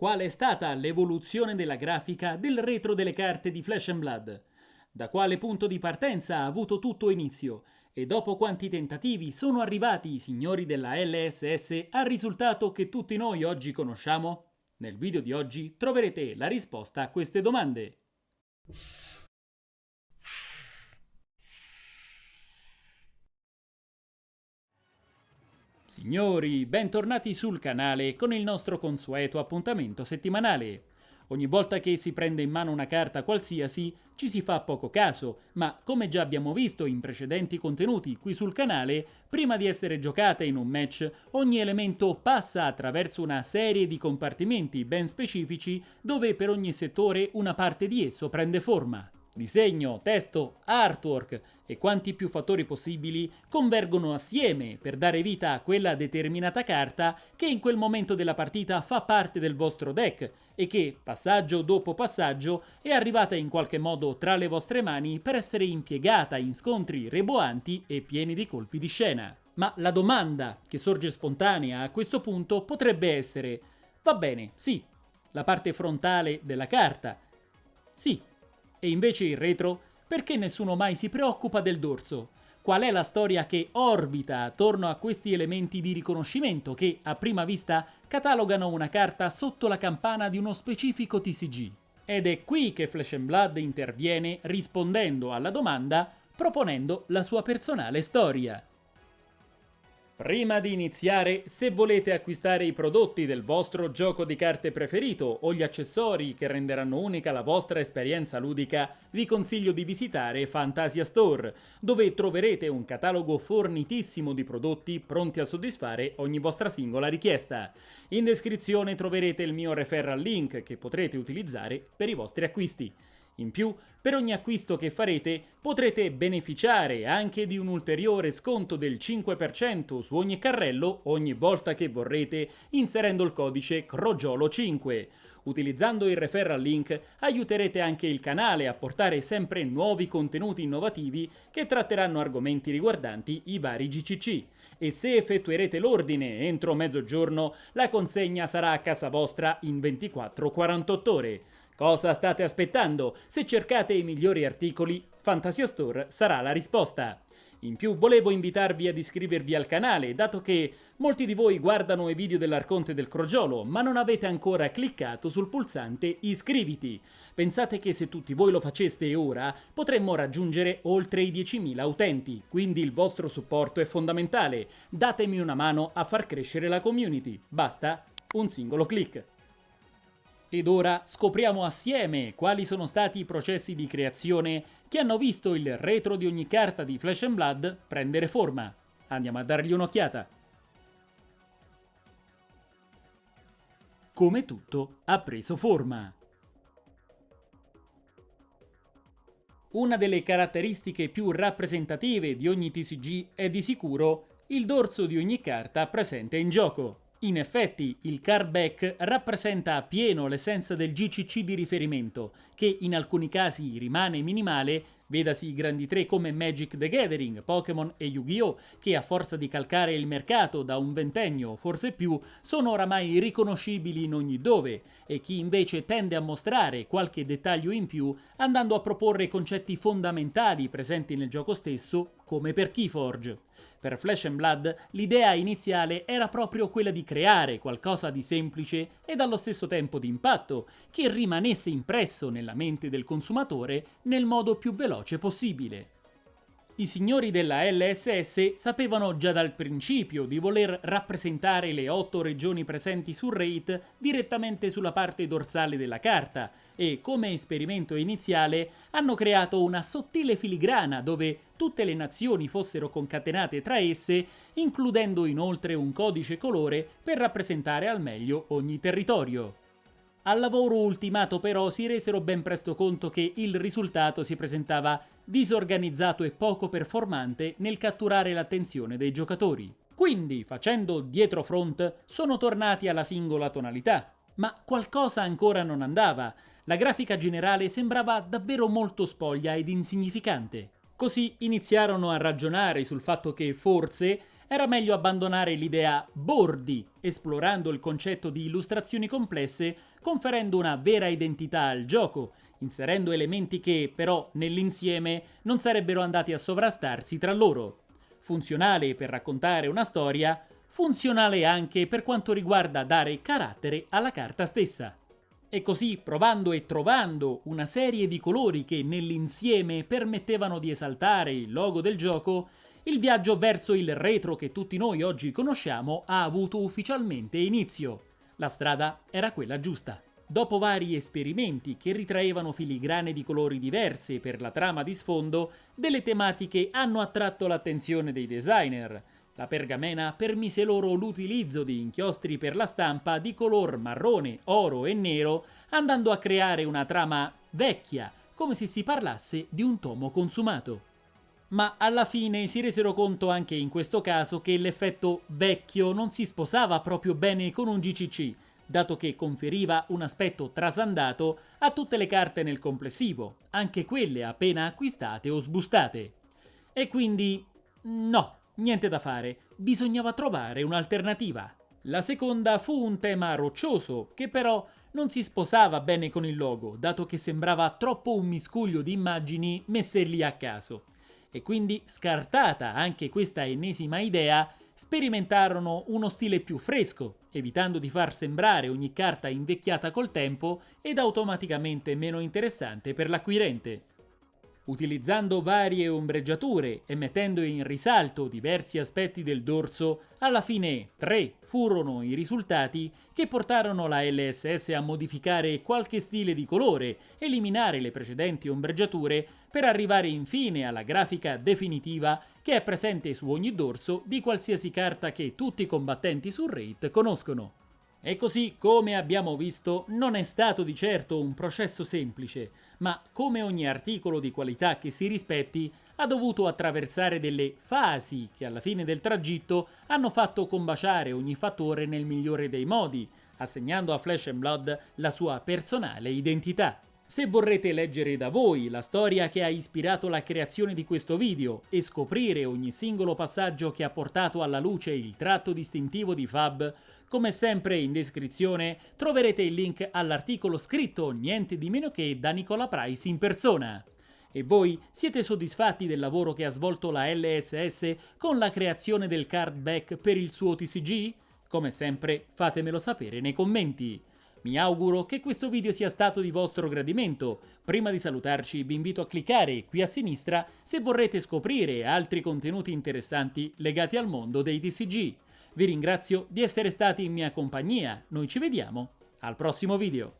Qual è stata l'evoluzione della grafica del retro delle carte di Flash Blood? Da quale punto di partenza ha avuto tutto inizio? E dopo quanti tentativi sono arrivati i signori della LSS al risultato che tutti noi oggi conosciamo? Nel video di oggi troverete la risposta a queste domande. Signori, bentornati sul canale con il nostro consueto appuntamento settimanale. Ogni volta che si prende in mano una carta qualsiasi ci si fa poco caso, ma come già abbiamo visto in precedenti contenuti qui sul canale, prima di essere giocata in un match, ogni elemento passa attraverso una serie di compartimenti ben specifici dove per ogni settore una parte di esso prende forma. Disegno, testo, artwork e quanti più fattori possibili convergono assieme per dare vita a quella determinata carta che in quel momento della partita fa parte del vostro deck e che, passaggio dopo passaggio, è arrivata in qualche modo tra le vostre mani per essere impiegata in scontri reboanti e pieni di colpi di scena. Ma la domanda che sorge spontanea a questo punto potrebbe essere va bene, sì, la parte frontale della carta, sì, e invece il retro? Perché nessuno mai si preoccupa del dorso? Qual è la storia che orbita attorno a questi elementi di riconoscimento che, a prima vista, catalogano una carta sotto la campana di uno specifico TCG? Ed è qui che Flash Blood interviene rispondendo alla domanda proponendo la sua personale storia. Prima di iniziare, se volete acquistare i prodotti del vostro gioco di carte preferito o gli accessori che renderanno unica la vostra esperienza ludica, vi consiglio di visitare Fantasia Store, dove troverete un catalogo fornitissimo di prodotti pronti a soddisfare ogni vostra singola richiesta. In descrizione troverete il mio referral link che potrete utilizzare per i vostri acquisti. In più, per ogni acquisto che farete potrete beneficiare anche di un ulteriore sconto del 5% su ogni carrello ogni volta che vorrete inserendo il codice CROGIOLO5. Utilizzando il referral link aiuterete anche il canale a portare sempre nuovi contenuti innovativi che tratteranno argomenti riguardanti i vari GCC. E se effettuerete l'ordine entro mezzogiorno, la consegna sarà a casa vostra in 24-48 ore. Cosa state aspettando? Se cercate i migliori articoli, Fantasia Store sarà la risposta. In più volevo invitarvi ad iscrivervi al canale, dato che molti di voi guardano i video dell'Arconte del Crogiolo, ma non avete ancora cliccato sul pulsante iscriviti. Pensate che se tutti voi lo faceste ora, potremmo raggiungere oltre i 10.000 utenti, quindi il vostro supporto è fondamentale. Datemi una mano a far crescere la community. Basta un singolo clic. Ed ora scopriamo assieme quali sono stati i processi di creazione che hanno visto il retro di ogni carta di Flash and Blood prendere forma. Andiamo a dargli un'occhiata. Come tutto ha preso forma. Una delle caratteristiche più rappresentative di ogni TCG è di sicuro il dorso di ogni carta presente in gioco. In effetti, il cardback rappresenta appieno l'essenza del GCC di riferimento, che in alcuni casi rimane minimale, vedasi i grandi tre come Magic the Gathering, Pokémon e Yu-Gi-Oh!, che a forza di calcare il mercato da un ventennio o forse più, sono oramai riconoscibili in ogni dove, e chi invece tende a mostrare qualche dettaglio in più, andando a proporre concetti fondamentali presenti nel gioco stesso, come per Keyforge. Per Flash and Blood l'idea iniziale era proprio quella di creare qualcosa di semplice e allo stesso tempo di impatto, che rimanesse impresso nella mente del consumatore nel modo più veloce possibile. I signori della LSS sapevano già dal principio di voler rappresentare le otto regioni presenti sul rate direttamente sulla parte dorsale della carta e, come esperimento iniziale, hanno creato una sottile filigrana dove tutte le nazioni fossero concatenate tra esse, includendo inoltre un codice colore per rappresentare al meglio ogni territorio. Al lavoro ultimato però si resero ben presto conto che il risultato si presentava disorganizzato e poco performante nel catturare l'attenzione dei giocatori. Quindi, facendo dietro front, sono tornati alla singola tonalità. Ma qualcosa ancora non andava. La grafica generale sembrava davvero molto spoglia ed insignificante. Così iniziarono a ragionare sul fatto che forse era meglio abbandonare l'idea bordi, esplorando il concetto di illustrazioni complesse, conferendo una vera identità al gioco, inserendo elementi che, però, nell'insieme non sarebbero andati a sovrastarsi tra loro. Funzionale per raccontare una storia, funzionale anche per quanto riguarda dare carattere alla carta stessa. E così, provando e trovando una serie di colori che nell'insieme permettevano di esaltare il logo del gioco, il viaggio verso il retro che tutti noi oggi conosciamo ha avuto ufficialmente inizio. La strada era quella giusta. Dopo vari esperimenti che ritraevano filigrane di colori diverse per la trama di sfondo, delle tematiche hanno attratto l'attenzione dei designer. La pergamena permise loro l'utilizzo di inchiostri per la stampa di color marrone, oro e nero, andando a creare una trama vecchia, come se si parlasse di un tomo consumato ma alla fine si resero conto anche in questo caso che l'effetto vecchio non si sposava proprio bene con un GCC, dato che conferiva un aspetto trasandato a tutte le carte nel complessivo, anche quelle appena acquistate o sbustate. E quindi no, niente da fare, bisognava trovare un'alternativa. La seconda fu un tema roccioso, che però non si sposava bene con il logo, dato che sembrava troppo un miscuglio di immagini messe lì a caso e quindi scartata anche questa ennesima idea, sperimentarono uno stile più fresco, evitando di far sembrare ogni carta invecchiata col tempo ed automaticamente meno interessante per l'acquirente. Utilizzando varie ombreggiature e mettendo in risalto diversi aspetti del dorso, alla fine tre furono i risultati che portarono la LSS a modificare qualche stile di colore, eliminare le precedenti ombreggiature per arrivare infine alla grafica definitiva che è presente su ogni dorso di qualsiasi carta che tutti i combattenti sul raid conoscono. E così, come abbiamo visto, non è stato di certo un processo semplice, ma come ogni articolo di qualità che si rispetti, ha dovuto attraversare delle fasi che alla fine del tragitto hanno fatto combaciare ogni fattore nel migliore dei modi, assegnando a Flesh and Blood la sua personale identità. Se vorrete leggere da voi la storia che ha ispirato la creazione di questo video e scoprire ogni singolo passaggio che ha portato alla luce il tratto distintivo di Fab, come sempre in descrizione troverete il link all'articolo scritto niente di meno che da Nicola Price in persona. E voi siete soddisfatti del lavoro che ha svolto la LSS con la creazione del card back per il suo TCG? Come sempre fatemelo sapere nei commenti. Mi auguro che questo video sia stato di vostro gradimento. Prima di salutarci vi invito a cliccare qui a sinistra se vorrete scoprire altri contenuti interessanti legati al mondo dei TCG. Vi ringrazio di essere stati in mia compagnia, noi ci vediamo al prossimo video.